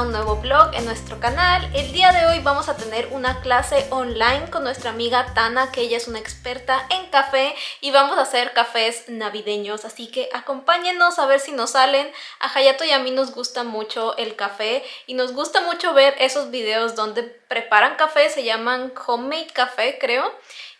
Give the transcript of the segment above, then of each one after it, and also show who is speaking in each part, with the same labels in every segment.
Speaker 1: un nuevo vlog en nuestro canal. El día de hoy vamos a tener una clase online con nuestra amiga Tana, que ella es una experta en café y vamos a hacer cafés navideños, así que acompáñenos a ver si nos salen. A Hayato y a mí nos gusta mucho el café y nos gusta mucho ver esos videos donde preparan café, se llaman homemade café creo.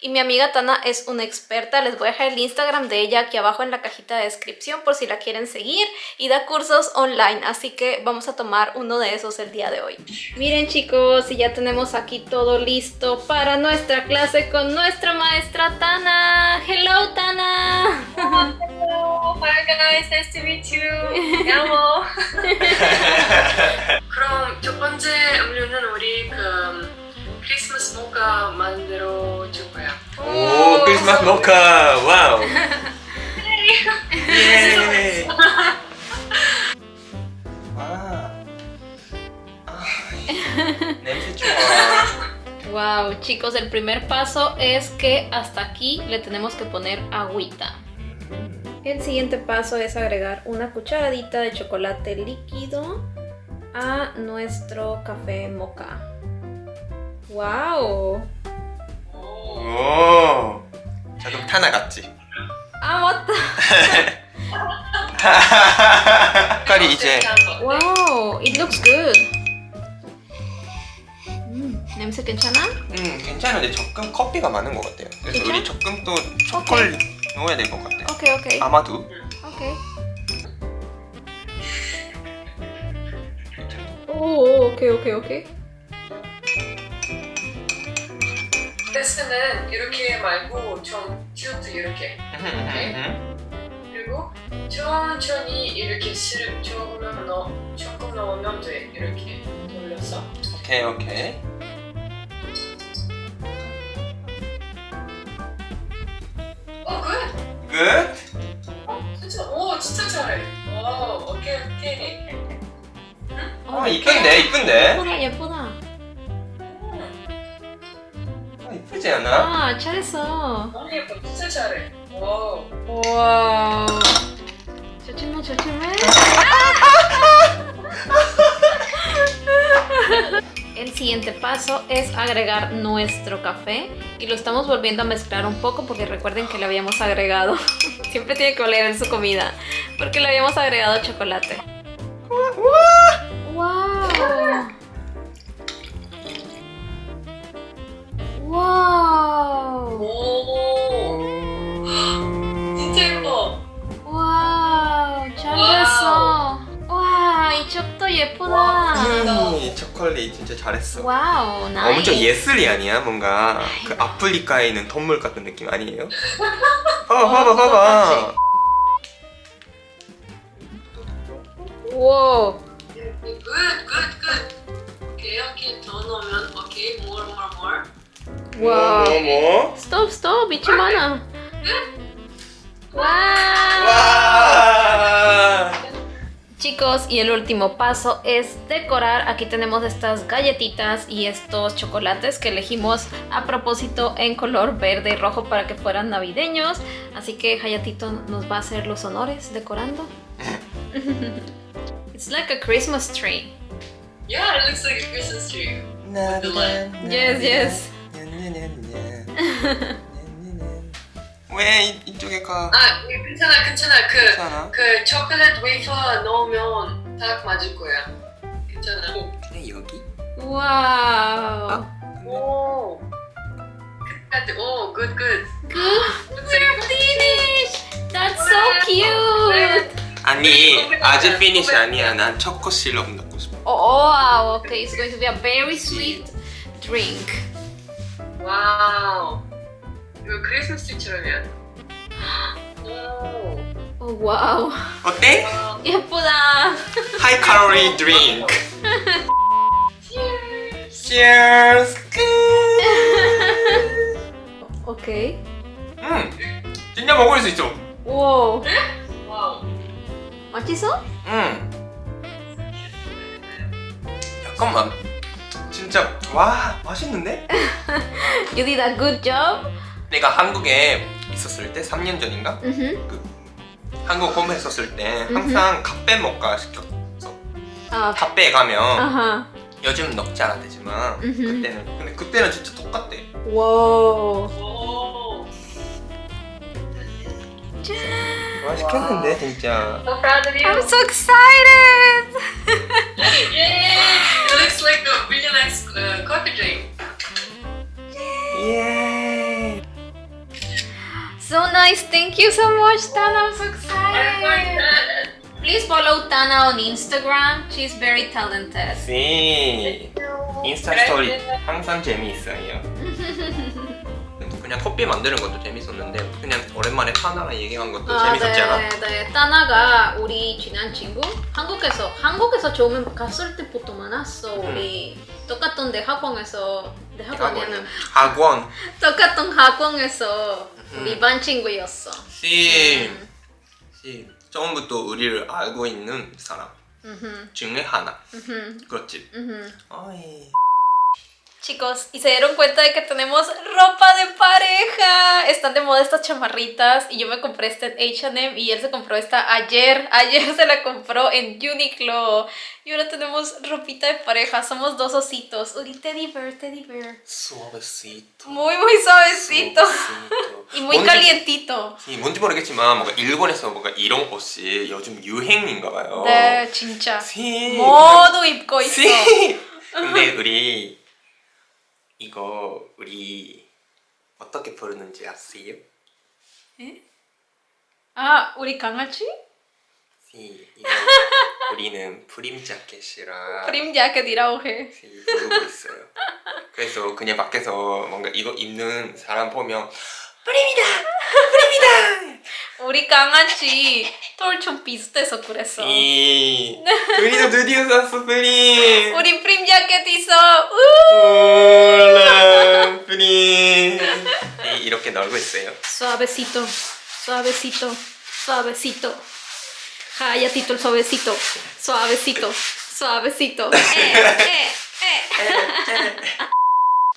Speaker 1: Y mi amiga Tana es una experta, les voy a dejar el Instagram de ella aquí abajo en la cajita de descripción por si la quieren seguir y da cursos online, así que vamos a tomar uno de esos el día de hoy. Miren chicos, y ya tenemos aquí todo listo para nuestra clase con nuestra maestra Tana. Hello Tana!
Speaker 2: Hello, hi guys, nice to meet you. 야모. 그럼 첫 번째 음료는 우리 그 크리스마스 모카 만들어 줄 거야.
Speaker 3: es más moca, wow. yeah.
Speaker 1: wow, chicos, el primer paso es que hasta aquí le tenemos que poner agüita. El siguiente paso es agregar una cucharadita de chocolate líquido a nuestro café moca. ¡Wow!
Speaker 3: ¡Oh! 자 그럼 타나 같지?
Speaker 1: 아 맞다!
Speaker 3: 색깔이 이제
Speaker 1: Wow, it looks good. 음, 냄새 괜찮아?
Speaker 3: 음 괜찮은데 적금 커피가 많은 것 같아요 그래서
Speaker 1: 진짜?
Speaker 3: 우리 적금 또 초콜릿 넣어야 될 것 같아요
Speaker 1: 오케이 오케이.
Speaker 3: 아마도
Speaker 1: 오케이. 오, 오케이 오케이 오케이.
Speaker 2: 테스트는 이렇게 말고 좀쭉 이렇게. 그리고 천천히 이렇게 시럽 조금 넣어 조금 넣으면 돼. 이렇게 돌려서.
Speaker 3: 오케이 오케이.
Speaker 2: 어 굿!
Speaker 3: 끝
Speaker 2: 어, 진짜? 오 진짜 잘해. 오 오케이 오케이.
Speaker 3: 아 이쁜데 이쁜데?
Speaker 1: 예쁘다 예쁘다.
Speaker 3: 않아?
Speaker 1: 아 잘했어.
Speaker 2: 너무 예뻐 진짜 잘해 오
Speaker 1: Wow. 조심해 조심해. El siguiente paso es agregar nuestro café y lo estamos volviendo a mezclar un poco porque recuerden que le habíamos agregado, siempre tiene que oler en su comida, porque le habíamos agregado chocolate. ¡Wow!
Speaker 2: 오. 진짜 예뻐.
Speaker 1: 와우 잘했어. 와 이쪽도 예쁘다.
Speaker 3: 음, 초콜릿 진짜 잘했어.
Speaker 1: 와우 나이스.
Speaker 3: 엄청 예술이 아니야? 뭔가 그 아프리카에 있는 동물 같은 느낌 아니에요? 봐봐 봐봐 봐봐.
Speaker 1: 와
Speaker 3: Wow.
Speaker 1: ¡Stop, stop! Стоп. Wow. Chicos, y el último paso es decorar. Aquí tenemos estas galletitas y estos chocolates que elegimos a propósito en color verde y rojo para que fueran navideños. Así que Hayatito nos va a hacer los honores decorando. It's like a Christmas tree.
Speaker 2: Yeah, it looks like a Christmas tree. With the.
Speaker 1: Yes, yes.
Speaker 3: 왜 이- 이쪽에 가?
Speaker 2: 아 괜찮아 괜찮아 그
Speaker 3: 괜찮아?
Speaker 2: 그 초콜릿 웨이퍼 넣으면 딱 맞을 거야. 괜찮아.
Speaker 3: 그냥 여기?
Speaker 1: Wow.
Speaker 2: 오. 끝까지 오, 굿 굿.
Speaker 1: Good. We're finished. That's so cute.
Speaker 3: 아니 아직 피니시 아니야 난 초코 시럽 넣고 싶어
Speaker 1: Oh, wow. Okay, it's going to be a very sweet drink.
Speaker 2: 와우. 이거 크리스마스 트리처럼 해야 돼. 오.
Speaker 1: Oh, wow.
Speaker 3: 어때?
Speaker 2: 와우.
Speaker 1: 예쁘다.
Speaker 3: 하이 칼로리 드링크 Cheers
Speaker 1: 오케이.
Speaker 3: 음 진짜 먹을 수 있어
Speaker 1: 오.
Speaker 2: 와우.
Speaker 1: 맛있어?
Speaker 3: 음 잠깐만 진짜 와 맛있는데?
Speaker 1: You did a good job.
Speaker 3: 내가 한국에 있었을 때 3년 전인가?
Speaker 1: Mhm.
Speaker 3: 한국 홈 했었을 때 항상 카페 모카 시켰어
Speaker 1: 아,
Speaker 3: 탑배에 가면
Speaker 1: 아하.
Speaker 3: 요즘 넣지 않았대지만
Speaker 1: 음흠.
Speaker 3: 그때는 근데 그때는 진짜 똑같대.
Speaker 1: 와우.
Speaker 2: 오.
Speaker 3: 맛있겠는데 진짜.
Speaker 2: So proud of you.
Speaker 1: I'm so excited.
Speaker 2: Yay! It looks like a really nice uh, coffee drink.
Speaker 3: 예.
Speaker 1: So nice. Thank you so much, Tana. I'm so excited. Please follow Tana on Instagram. She's very talented.
Speaker 3: 네. 인스타 스토리 항상 재미있어요. 그냥 커피 만드는 것도 재밌었는데 그냥 오랜만에 타나랑 얘기한 것도 재밌었지 않아?
Speaker 1: 네, 네. 따나가 우리 친한 친구 한국에서 한국에서 처음 갔을 때부터 많았어. 우리 똑같은 대학원에서 대학원에는
Speaker 3: 학원.
Speaker 1: 똑같은 학원에서 우리
Speaker 3: 음.
Speaker 1: 반 친구였어.
Speaker 3: 씨.
Speaker 1: 음.
Speaker 3: 씨. 처음부터 우리를 알고 있는 사람 중에 하나. 그렇지. 어이.
Speaker 1: Chicos, y se dieron cuenta de que tenemos ropa de pareja. Están de moda estas chamarritas y yo me compré esta en H&M y él se compró esta ayer. Ayer se la compró en Uniqlo. Y ahora tenemos ropita de pareja. Somos dos ositos. Uri, teddy bear, teddy bear.
Speaker 3: 수업했어.
Speaker 1: Muy, muy suavecito.
Speaker 3: 수업했어.
Speaker 1: Y muy
Speaker 3: 뭔지-
Speaker 1: calientito.
Speaker 3: 이 뭔지 모르겠지만 뭔가 일본에서 뭔가 이런 옷이 요즘 유행인가 봐요.
Speaker 1: 네, 진짜.
Speaker 3: 씨.
Speaker 1: 모두 입고 있어.
Speaker 3: 씨. 근데 우리 이거 우리 어떻게 부르는지 아세요?
Speaker 1: 아, 우리 강아지?
Speaker 3: 씨, 이거 우리는 프림 자켓이라
Speaker 1: 프림 자켓이라고 해.
Speaker 3: 씨, 부르고 있어요. 그래서 그냥 밖에서 뭔가 이거 입는 사람 보면
Speaker 1: 우리 강아지 털 좀 비슷해서 그랬어.
Speaker 3: 씨, 우리도 드디어 샀어 프림.
Speaker 1: 우리 프림 자켓 있어. 우!
Speaker 3: 올라 프림. 네, 이렇게 놀고 있어요.
Speaker 1: Suavecito, suavecito, suavecito. Callatito el suavecito, suavecito, suavecito. Eh, eh, eh.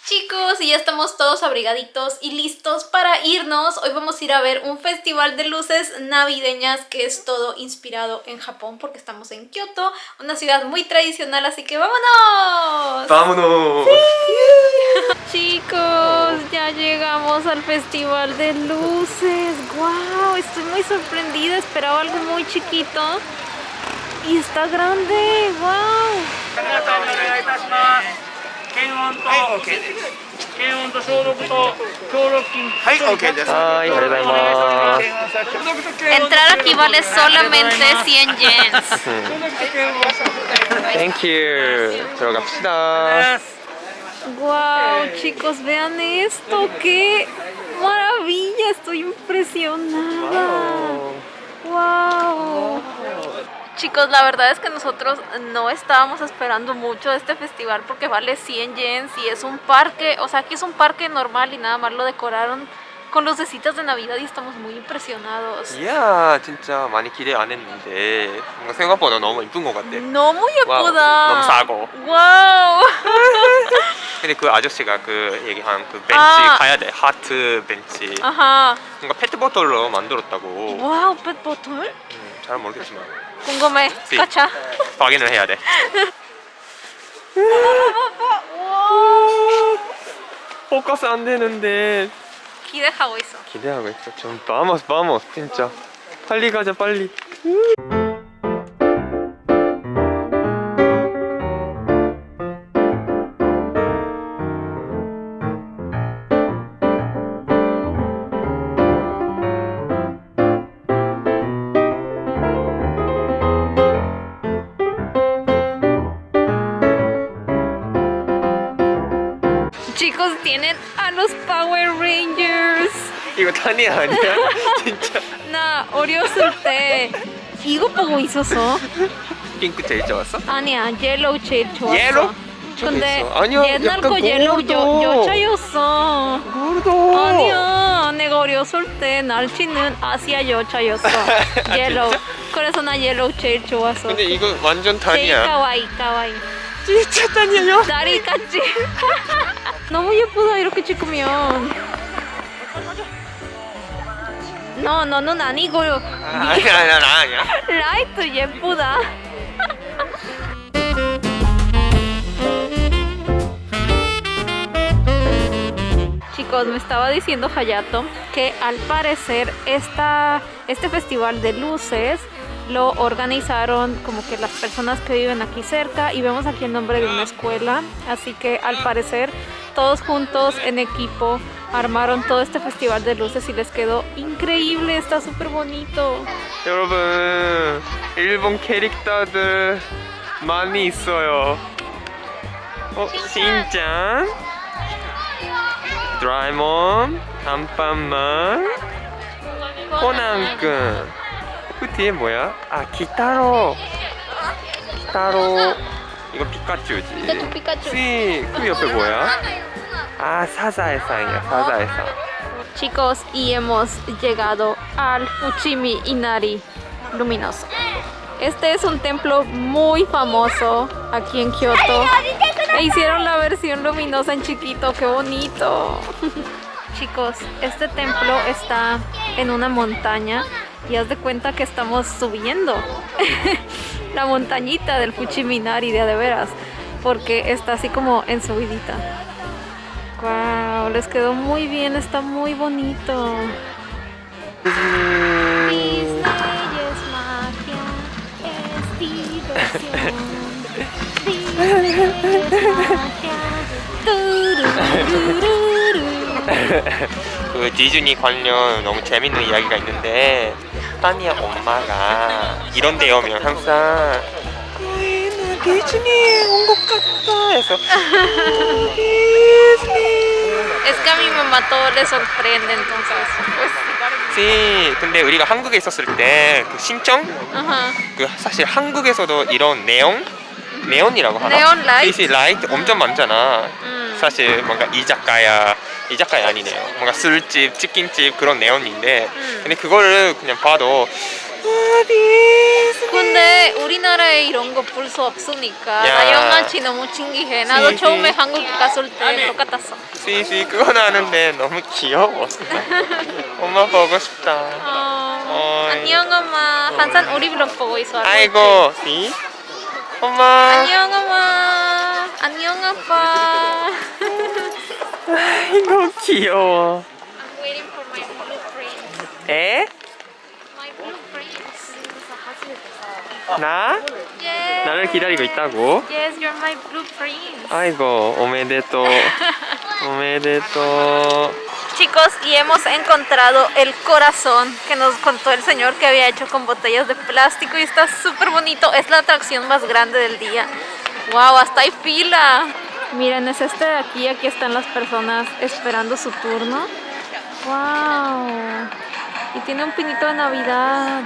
Speaker 1: Chicos, y ya estamos todos abrigaditos y listos para irnos. Hoy vamos a ir a ver un festival de luces navideñas que es todo inspirado en Japón porque estamos en Kioto, una ciudad muy tradicional, así que vámonos.
Speaker 3: vámonos.
Speaker 1: Chicos, ya llegamos al festival de luces. ¡Wow! Estoy muy sorprendida. Esperaba algo muy chiquito. Y está grande. ¡Wow!
Speaker 4: 皆さんにお願いいたします。検温と、検温と消毒と協力金。はい、OK です。
Speaker 3: はい、ありがとうございます。
Speaker 1: Entrar aquí vale solamente 100 yens.
Speaker 3: Thank you. 들어갑시다.
Speaker 1: ¡Wow! Chicos, vean esto. ¡Qué maravilla! Estoy impresionada. ¡Wow! Chicos, la verdad es que nosotros no estábamos esperando mucho de este festival porque vale 100 yens y es un parque, o sea, aquí es un parque normal y nada más lo decoraron con lucecitas de Navidad y estamos muy impresionados.
Speaker 3: 이야, 진짜 많이 기대 안 했는데 뭔가 생각보다 너무 이쁜 것 같아.
Speaker 1: 너무
Speaker 3: 와우,
Speaker 1: 예쁘다.
Speaker 3: 너무 싸고.
Speaker 1: 와우.
Speaker 3: 근데 그 아저씨가 그 얘기한 그 벤치
Speaker 1: 아.
Speaker 3: 가야 돼. 하트 벤치.
Speaker 1: 아하.
Speaker 3: 뭔가 페트보틀로 만들었다고.
Speaker 1: 와우, 펫보틀?
Speaker 3: 음, 잘 모르겠지만
Speaker 1: 궁금해.
Speaker 3: 네.
Speaker 1: 가차.
Speaker 3: 확인을 해야 돼. 포커스 안 되는데
Speaker 1: 기대하고 있어.
Speaker 3: 기대하고 있어. 좀 바모스 바모스 진짜. 빨리 가자 빨리.
Speaker 1: Chicos, tienen a los Power Rangers.
Speaker 3: 이거 탄이 아니야? 진짜.
Speaker 1: 나 어렸을 때 이거 보고 있었어.
Speaker 3: 핑크 제일 좋았어?
Speaker 1: 아니야, 옐로우 제일 좋았어.
Speaker 3: 옐로우?
Speaker 1: 근데.
Speaker 3: 아니야,
Speaker 1: 옛날 거 옐로우 여,
Speaker 3: 고르도.
Speaker 1: 여자였어.
Speaker 3: 모르도.
Speaker 1: 아니야, 내가 어렸을 때 날치는 아시아 여자였어. 옐로우. 그래서 나 옐로우 제일 좋았어.
Speaker 3: 근데 이거 완전
Speaker 1: 제일
Speaker 3: 탄이야.
Speaker 1: 까와이, 까와이.
Speaker 3: 진짜 탄이에요?
Speaker 1: 다리 같지? 너무 예쁘다 이렇게 찍으면 너 너는 아니고요
Speaker 3: no, no 아니 아니야
Speaker 1: 라이트 예쁘다 Chicos, me estaba diciendo Hayato que al parecer esta, este festival de luces lo organizaron como que las personas que viven aquí cerca y vemos aquí el nombre de una escuela, así que al parecer todos juntos en equipo armaron todo este festival de luces y les quedó increíble, está súper bonito.
Speaker 3: 여러분 일본 캐릭터들 많이 있어요 어? 신짱 드라이몬 안판만 코난군 그 뒤에 뭐야? 아 기타로 기타로 이거 피카츄지
Speaker 1: 피카츄, 피카츄.
Speaker 3: 스이 그 옆에 뭐야? 아 사자의상이야 사자의상
Speaker 1: Chicos, y hemos llegado al Fuchimi Inari Luminoso. Este es un templo muy famoso aquí en Kioto. E hicieron la versión luminosa en chiquito, qué bonito. Chicos, este templo está en una montaña y haz de cuenta que estamos subiendo la montañita del Fuchimi Inari de a de veras, porque está así como en subidita. Wow, les quedó muy bien, está muy bonito. Disney es magia, es diversión. Disney es magia. tururururu.
Speaker 3: 그 디즈니 관련 너무 재밌는 이야기가 있는데 타니아 엄마가 이런 데 오면 항상 "나 디즈니에 온 것 같다 해서 디즈니
Speaker 1: Es que a mi mamá todo le sorprende, entonces. Pues,
Speaker 3: 씨 근데 우리가 한국에 있었을 때 그 신청
Speaker 1: ajá.
Speaker 3: 그 사실 한국에서도 이런 네온 네온이라고 하나?
Speaker 1: 네온 라이트?
Speaker 3: 시 라이트 엄청 많잖아.
Speaker 1: 음.
Speaker 3: 사실 뭔가 이자카야 이자카야 아니네요. 뭔가 술집, 치킨집 그런 네온인데
Speaker 1: 음.
Speaker 3: 근데 그거를 그냥 봐도
Speaker 1: 근데 우리나라에 이런 거 볼 수 없으니까
Speaker 3: 야.
Speaker 1: 나 영화치 너무 신기해. 나도
Speaker 3: 시,
Speaker 1: 처음에
Speaker 3: 시.
Speaker 1: 한국 갔을 때 똑같았어.
Speaker 3: 씨씨 그건 아는데 너무 귀여워. 엄마 보고 싶다.
Speaker 1: 어,
Speaker 3: 어이.
Speaker 1: 안녕 엄마. 항상 우리 블ог 보고 있어.
Speaker 3: 아이고, 씨. 엄마.
Speaker 1: 안녕 엄마. 안녕 아빠.
Speaker 3: 아이고 귀여워.
Speaker 1: I'm waiting for my blueprints.
Speaker 3: 에?
Speaker 1: My blueprints.
Speaker 3: 나?
Speaker 1: Yes.
Speaker 3: 나를 기다리고 있다고?
Speaker 1: Yes, you're my blueprints.
Speaker 3: 아이고, 오메데또. 오메데또.
Speaker 1: Chicos, y hemos encontrado el corazón que nos contó el señor que había hecho con botellas de plástico y está súper bonito. Es la atracción más grande del día. ¡Wow! Hasta hay fila. Miren, es este de aquí. Aquí están las personas esperando su turno. ¡Wow! Y tiene un pinito de Navidad.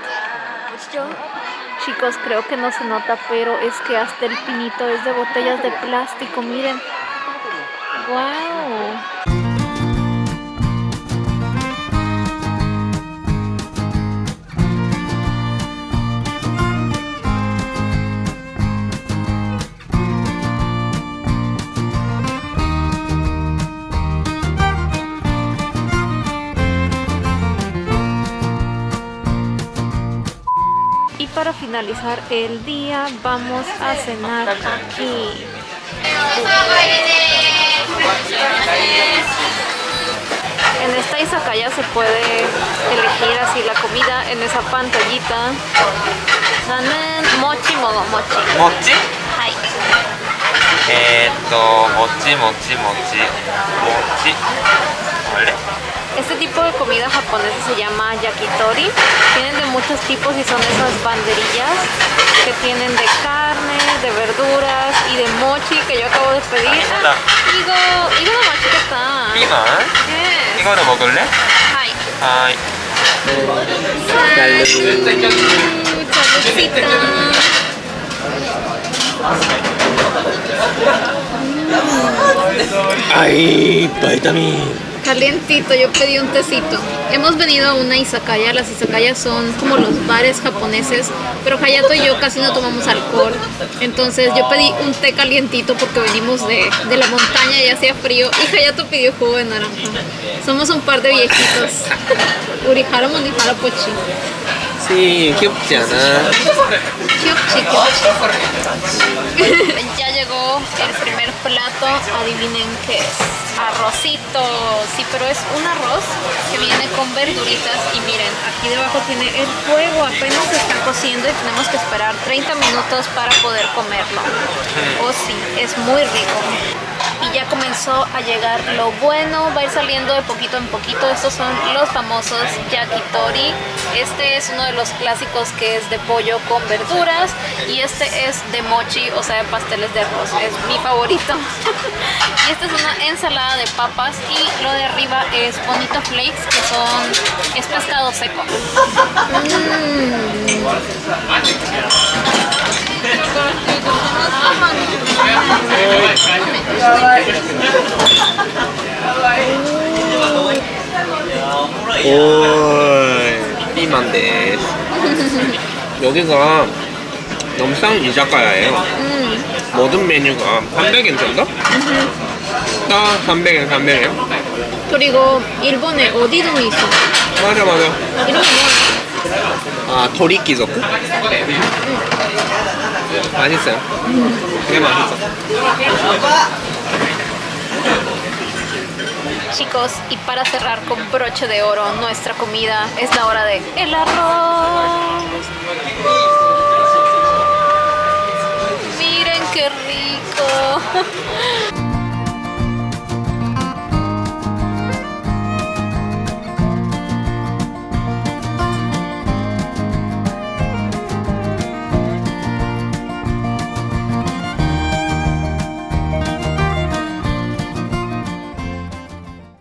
Speaker 1: Chicos, creo que no se nota, pero es que hasta el pinito es de botellas de plástico. Miren. ¡Wow! para finalizar el día vamos a cenar aquí. En esta izakaya se puede elegir así la comida en esa pantallita. mochi modo mochi.
Speaker 3: ¿Mochi? Hi. Esto, mochi, mochi, mochi. Mochi. Vale.
Speaker 1: Este tipo de comida japonesa se llama yakitori. Tienen de muchos tipos y son esas banderillas que tienen de carne, de verduras y de mochi que yo acabo de pedir.
Speaker 3: 맛있다.
Speaker 1: 이거 이거는 맛있겠다.
Speaker 3: 피망
Speaker 1: Yes.
Speaker 3: 이거도 먹을래?
Speaker 1: Hi.
Speaker 3: 아이
Speaker 1: Saludcita.
Speaker 3: 아이 바이타민
Speaker 1: Calientito, yo pedí un tecito. Hemos venido a una izakaya. Las izakayas son como los bares japoneses, pero Hayato y yo casi no tomamos alcohol. Entonces yo pedí un té calientito porque venimos de, de la montaña y hacía frío. Y Hayato pidió jugo de naranja. Somos un par de viejitos. Urihara Monihara Pochi.
Speaker 3: Sí, 귀엽지 않아?
Speaker 1: Kyupchi, Ya llegó el primer plato, adivinen qué es. Arrocito, sí, pero es un arroz que viene con verduritas y miren, aquí debajo tiene el fuego, apenas se está cociendo y tenemos que esperar 30 minutos para poder comerlo. Oh sí, es muy rico. Y ya comenzó a llegar lo bueno, va a ir saliendo de poquito en poquito. Estos son los famosos yakitori. Este es uno de los clásicos que es de pollo con verduras y este es de mochi, o sea, de pasteles de arroz. Es mi favorito. y esta es una ensalada de papas y lo de arriba es bonito flakes, que son es pescado seco.
Speaker 3: 오, 삐만 데. 여기가 싼 이자카야예요. 모든 메뉴가 300엔 정도? 딱 300엔, 300엔.
Speaker 1: 그리고 일본에 어디든 있어.
Speaker 3: 맞아, 맞아.
Speaker 1: 이런 거 뭐야?
Speaker 3: 아, 도리끼zoku? 맛있어요. 되게 맛있어.
Speaker 1: Chicos, y para cerrar con broche de oro nuestra comida, es la hora de el arroz. Miren qué rico.